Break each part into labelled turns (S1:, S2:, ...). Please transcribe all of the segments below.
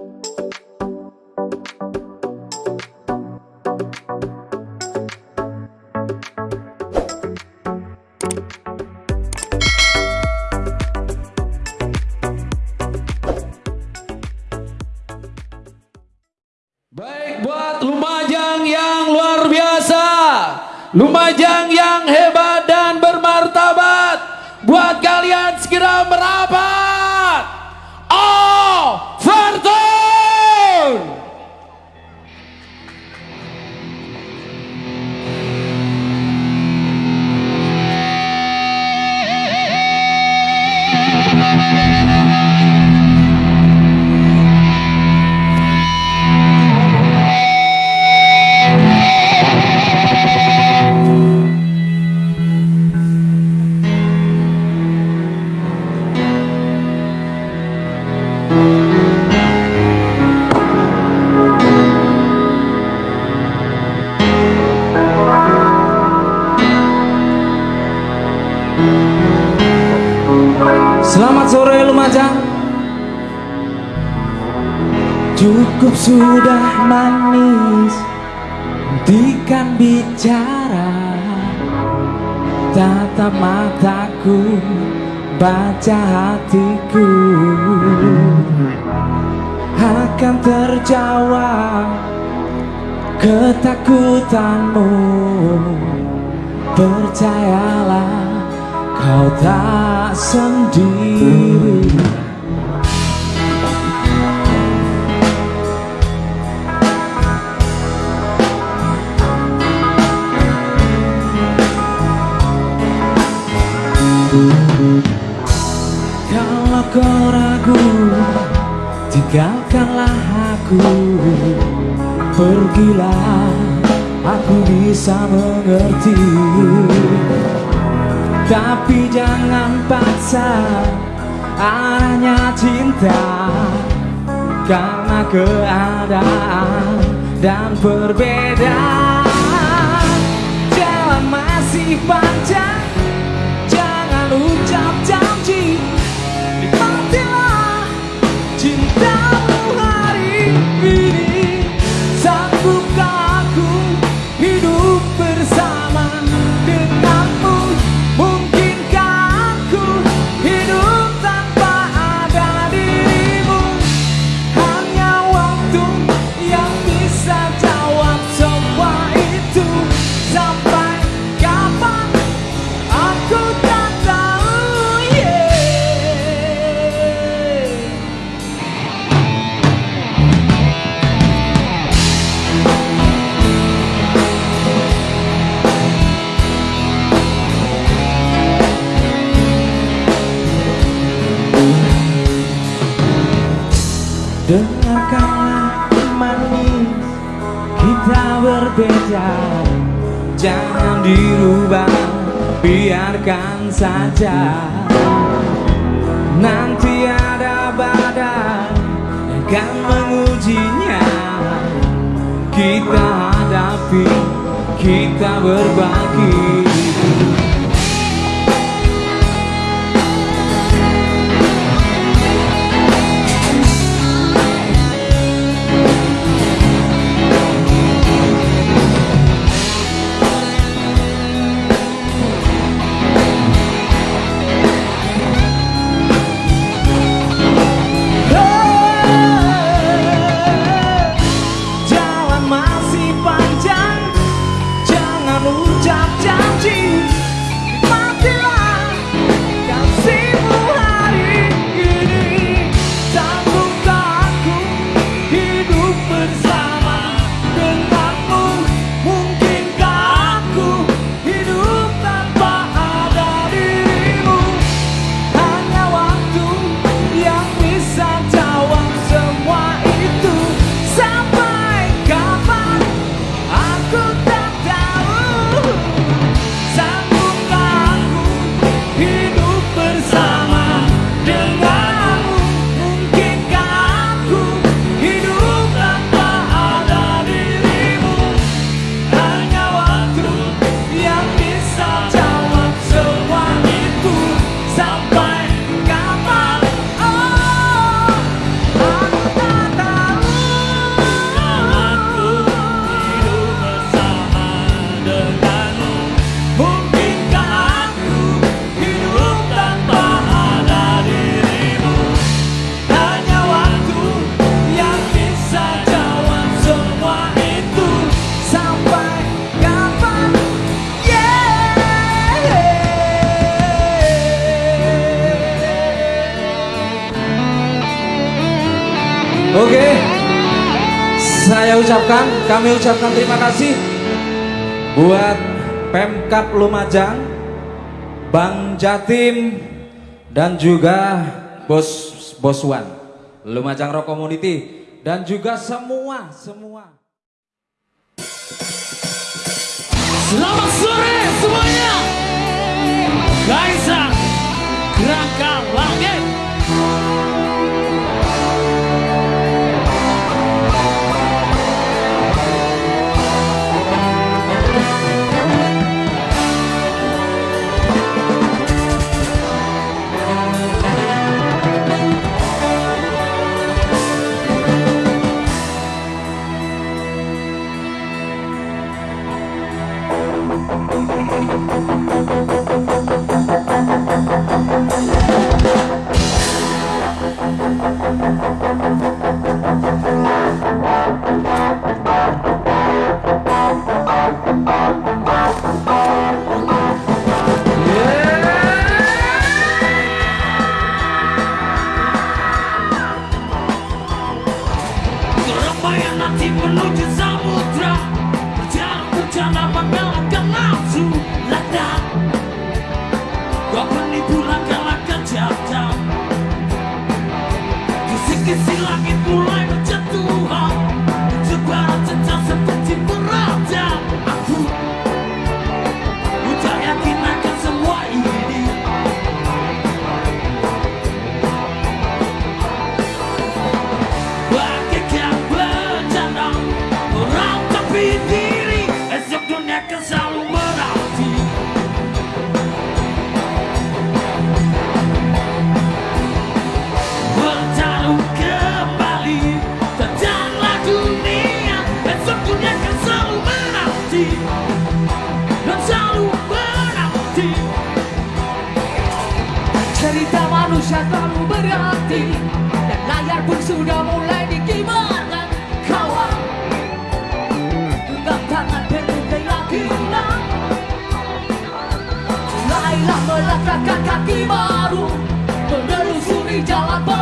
S1: Baik buat Lumajang yang luar biasa. Lumajang yang hebat Lumajang
S2: Cukup sudah manis Hentikan bicara. Tatap mataku Baca hatiku. Akan terjawab Ketakutanmu. Percayalah Kau tak sendiri kau ragu Tinggalkanlah aku. Pergilah Aku bisa mengerti. Tapi jangan paksa Arahnya cinta. Karena keadaan Dan perbedaan Jalan masih panjang berbeda. Jangan dirubah Biarkan saja. Nanti ada badai Yang akan mengujinya. Kita hadapi Kita berbagi Saya ucapkan, kami ucapkan terima kasih buat Pemkap Lumajang, Bang Jatim dan juga Bos Boswan Lumajang Rock Community dan juga semua semua.
S3: Selamat sore silang itu mulai
S4: sudah mulai dikibarkan Kawan. Genggam tangan penuh keyakinan Mulailah melangkahkan kaki baru Menelusuri jalan penuh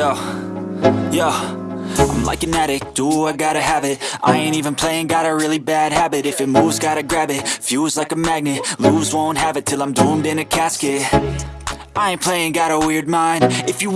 S5: Yo, yo. I'm like an addict, do I gotta have it? I ain't even playing, got a really bad habit. If it moves, gotta grab it, fuse like a magnet. Lose, won't have it till I'm doomed in a casket. I ain't playing, got a weird mind. If you